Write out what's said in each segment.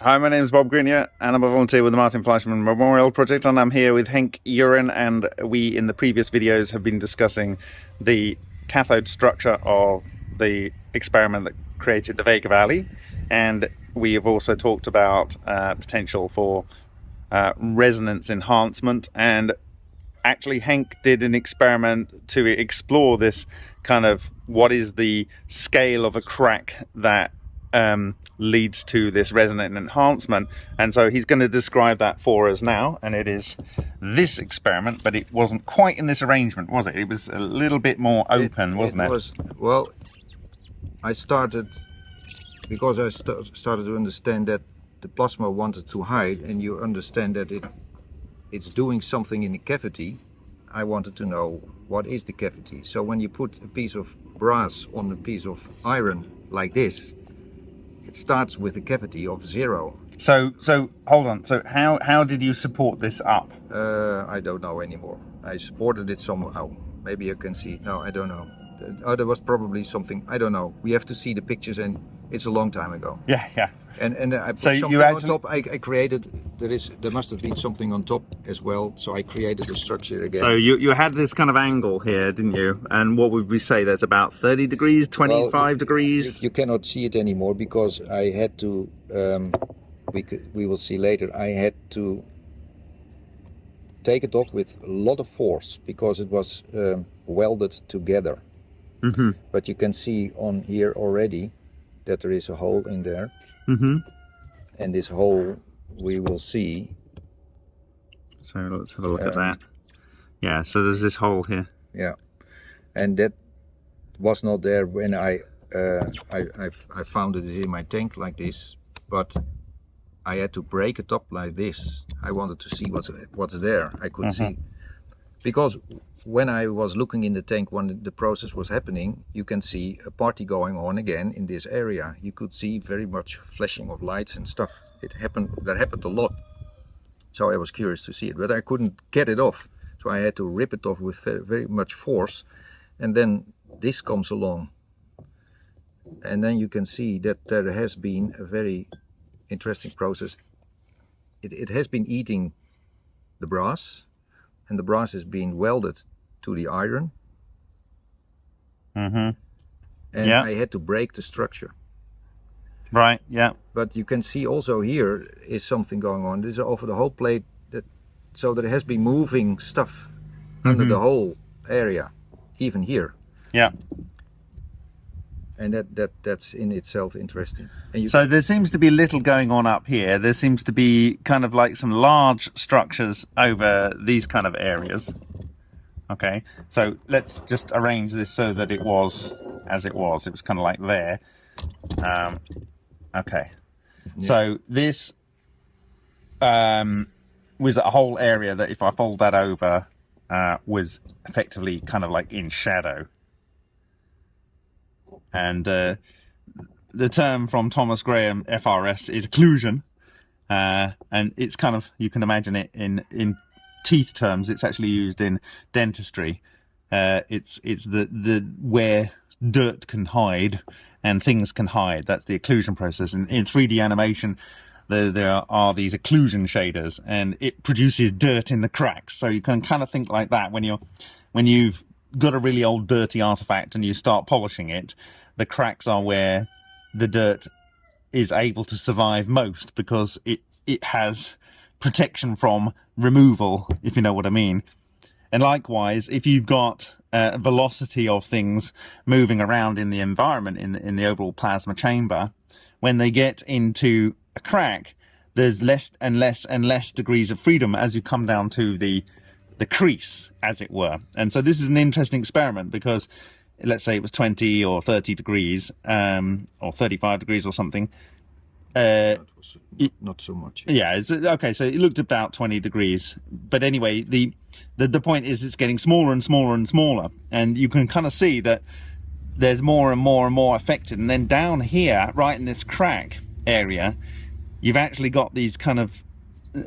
Hi, my name is Bob Greenyer, and I'm a volunteer with the Martin Fleischmann Memorial Project, and I'm here with Henk Uren, and we, in the previous videos, have been discussing the cathode structure of the experiment that created the Vega Valley, and we have also talked about uh, potential for uh, resonance enhancement, and actually Henk did an experiment to explore this kind of what is the scale of a crack that um, leads to this resonant enhancement. And so he's going to describe that for us now. And it is this experiment, but it wasn't quite in this arrangement, was it? It was a little bit more open, it, wasn't it? it? Was, well, I started, because I st started to understand that the plasma wanted to hide and you understand that it it's doing something in the cavity, I wanted to know what is the cavity. So when you put a piece of brass on a piece of iron like this, it starts with a cavity of zero. So, so hold on. So, how how did you support this up? Uh, I don't know anymore. I supported it somehow. Maybe you can see. No, I don't know. Oh, there was probably something. I don't know. We have to see the pictures, and it's a long time ago. Yeah, yeah. And and I put so something you actually... on top. I, I, created. There is. There must have been something on top as well. So I created the structure again. So you you had this kind of angle here, didn't you? And what would we say? That's about thirty degrees, twenty five well, degrees. You, you, cannot see it anymore because I had to. Um, we could. We will see later. I had to take it off with a lot of force because it was um, welded together. Mm -hmm. But you can see on here already that there is a hole in there. Mm -hmm. And this hole we will see. So let's have a look um, at that. Yeah, so there's this hole here. Yeah, and that was not there when I uh, I, I, I found it in my tank like this, but I had to break it up like this. I wanted to see what's what's there. I could uh -huh. see because when I was looking in the tank when the process was happening, you can see a party going on again in this area. You could see very much flashing of lights and stuff. It happened, that happened a lot. So I was curious to see it, but I couldn't get it off. So I had to rip it off with very, much force. And then this comes along. And then you can see that there has been a very interesting process. It, it has been eating the brass and the brass is being welded to the iron. Mm-hmm. And yeah. I had to break the structure. Right, yeah. But you can see also here is something going on. This is over the whole plate that so there has been moving stuff mm -hmm. under the mm-hmm. whole area, even here. Yeah. And that, that that's in itself interesting. so there seems to be little going on up here. There seems to be kind of like some large structures over these kind of areas. Okay, so let's just arrange this so that it was as it was. It was kind of like there. Um, okay, yeah. so this um, was a whole area that if I fold that over uh, was effectively kind of like in shadow. And uh, the term from Thomas Graham FRS is occlusion. Uh, and it's kind of, you can imagine it in, in teeth terms, it's actually used in dentistry. Uh, it's it's the the where dirt can hide and things can hide. That's the occlusion process. In, in 3D animation, there, there are these occlusion shaders, and it produces dirt in the cracks. So you can kind of think like that when you're when you've got a really old dirty artifact and you start polishing it. The cracks are where the dirt is able to survive most because it it has protection from removal, if you know what I mean. And likewise, if you've got a velocity of things moving around in the environment, in the, in the overall plasma chamber, when they get into a crack, there's less and less and less degrees of freedom as you come down to the the crease, as it were. And so this is an interesting experiment because let's say it was 20 or 30 degrees um, or 35 degrees or something, uh, not so much. Yeah, it's, okay, so it looked about 20 degrees. But anyway, the, the, the point is it's getting smaller and smaller and smaller. And you can kind of see that there's more and more and more affected. And then down here, right in this crack area, you've actually got these kind of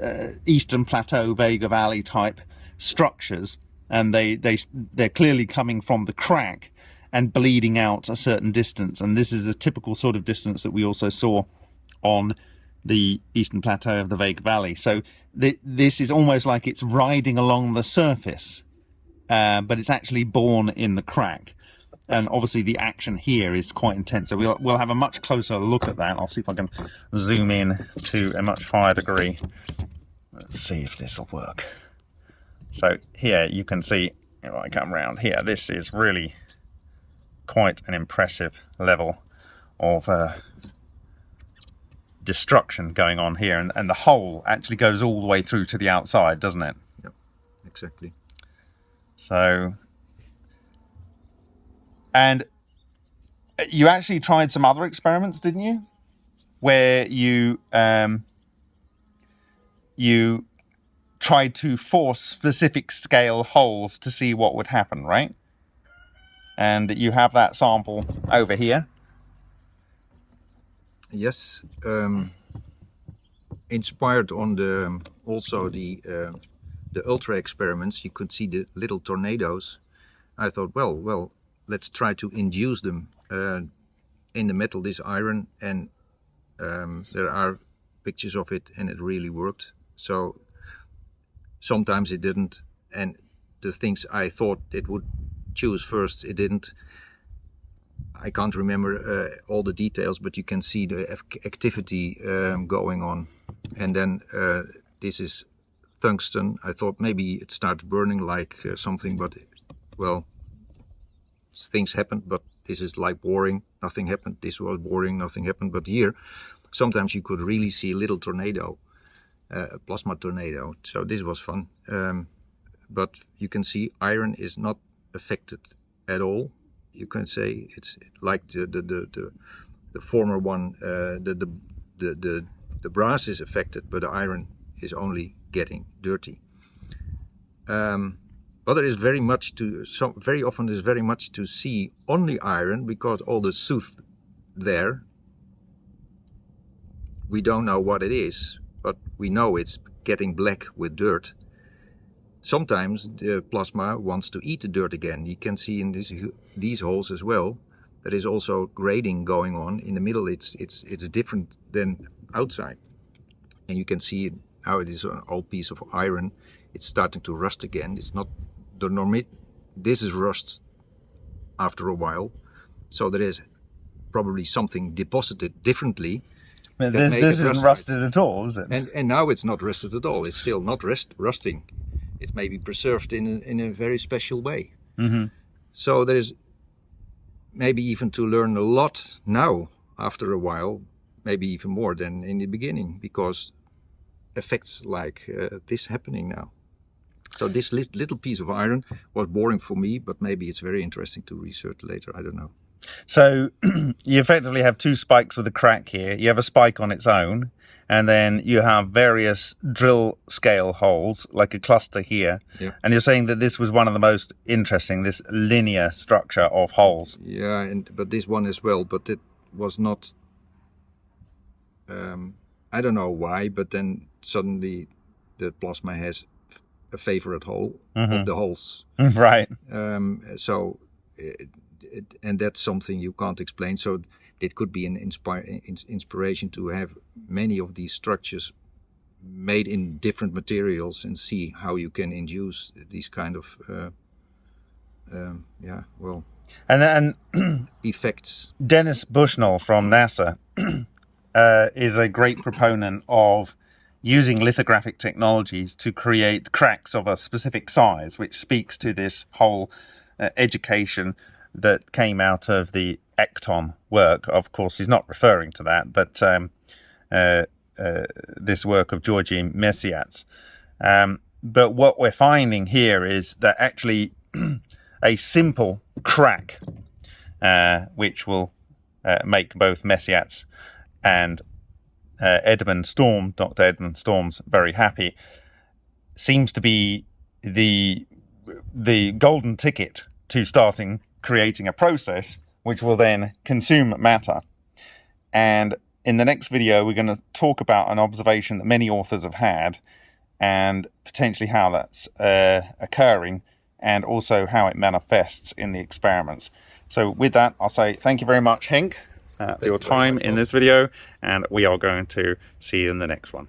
uh, Eastern Plateau, Vega Valley type structures. And they, they, they're clearly coming from the crack and bleeding out a certain distance. And this is a typical sort of distance that we also saw on the eastern plateau of the Vega Valley. So th this is almost like it's riding along the surface, uh, but it's actually born in the crack. And obviously the action here is quite intense. So we'll, we'll have a much closer look at that. I'll see if I can zoom in to a much higher degree. Let's see if this will work. So here you can see, if I come around here, this is really quite an impressive level of uh, destruction going on here and, and the hole actually goes all the way through to the outside doesn't it? Yep exactly. So and you actually tried some other experiments didn't you? Where you um, you tried to force specific scale holes to see what would happen right? And you have that sample over here yes um, inspired on the also the uh, the ultra experiments you could see the little tornadoes. I thought well well let's try to induce them uh, in the metal this iron and um, there are pictures of it and it really worked. So sometimes it didn't and the things i thought it would choose first it didn't I can't remember uh, all the details, but you can see the activity um, going on. And then uh, this is tungsten. I thought maybe it starts burning like uh, something, but well, things happened, but this is like boring, nothing happened. This was boring, nothing happened. But here, sometimes you could really see a little tornado, uh, a plasma tornado. So this was fun. Um, but you can see iron is not affected at all you can say it's like the the the, the, the former one uh, the, the the the the brass is affected but the iron is only getting dirty. Um, but there is very much to so very often there's very much to see on the iron because all the soot there we don't know what it is but we know it's getting black with dirt Sometimes the plasma wants to eat the dirt again. You can see in this, these holes as well. There is also grading going on. In the middle it's, it's, it's different than outside. And you can see how it is an old piece of iron. It's starting to rust again. It's not the normal. This is rust after a while. So there is probably something deposited differently this, this isn't rusted at all, is it? And, and now it's not rusted at all. It's still not rust, rusting it's maybe preserved in a, in a very special way. Mm -hmm. So there is maybe even to learn a lot now after a while, maybe even more than in the beginning, because effects like uh, this happening now. So this little piece of iron was boring for me, but maybe it's very interesting to research later. I don't know. So you effectively have two spikes with a crack here. You have a spike on its own, and then you have various drill scale holes like a cluster here yeah. and you're saying that this was one of the most interesting this linear structure of holes yeah and but this one as well but it was not um, I don't know why but then suddenly the plasma has a favorite hole mm -hmm. of the holes right um, so it, it, and that's something you can't explain. So it could be an inspire, inspiration to have many of these structures made in different materials and see how you can induce these kind of uh, um, yeah well and then effects. Dennis bushnell from nasa uh, is a great proponent of using lithographic technologies to create cracks of a specific size which speaks to this whole uh, education that came out of the Ecton work. Of course, he's not referring to that, but um, uh, uh, this work of Georgi Mesyats. Um, but what we're finding here is that actually a simple crack, uh, which will uh, make both Mesyats and uh, Edmund Storm, Dr. Edmund Storms, very happy, seems to be the the golden ticket to starting creating a process which will then consume matter. And in the next video, we're going to talk about an observation that many authors have had and potentially how that's uh, occurring and also how it manifests in the experiments. So with that, I'll say thank you very much, Henk. uh, for your time much, in this video, and we are going to see you in the next one.